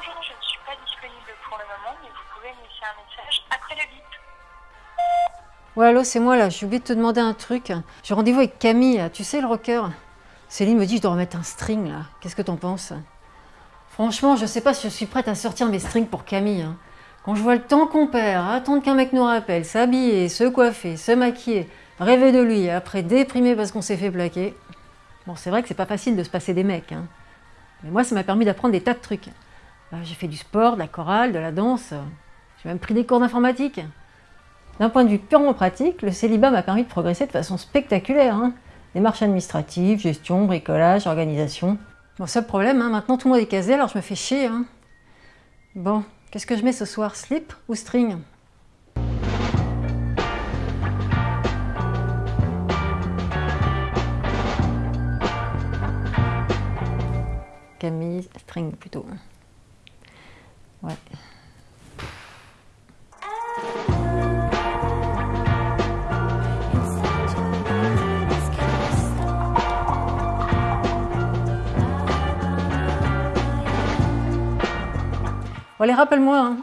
Bonjour, je ne suis pas disponible pour le moment, mais vous pouvez me laisser un message après le bip. Ouais, allô, c'est moi là. J'ai oublié de te demander un truc. J'ai rendez-vous avec Camille, tu sais, le rocker? Céline me dit je dois remettre un string là. Qu'est-ce que t'en penses? Franchement, je sais pas si je suis prête à sortir mes strings pour Camille. hein. Quand je vois le temps qu'on perd, attendre qu'un mec nous rappelle, s'habiller, se coiffer, se maquiller, rêver de lui, après déprimer parce qu'on s'est fait plaquer. Bon, c'est vrai que c'est pas facile de se passer des mecs. hein. Mais moi, ça m'a permis d'apprendre des tas de trucs. Euh, J'ai fait du sport, de la chorale, de la danse. J'ai même pris des cours d'informatique. D'un point de vue purement pratique, le célibat m'a permis de progresser de façon spectaculaire. hein. Démarches administratives, gestion, bricolage, organisation. Bon, seul problème, hein, maintenant tout le monde est casé, alors je me fais chier. hein. Bon, qu'est-ce que je mets ce soir Slip ou string? Camille, string plutôt. Ouais. Allez, rappelle-moi. hein.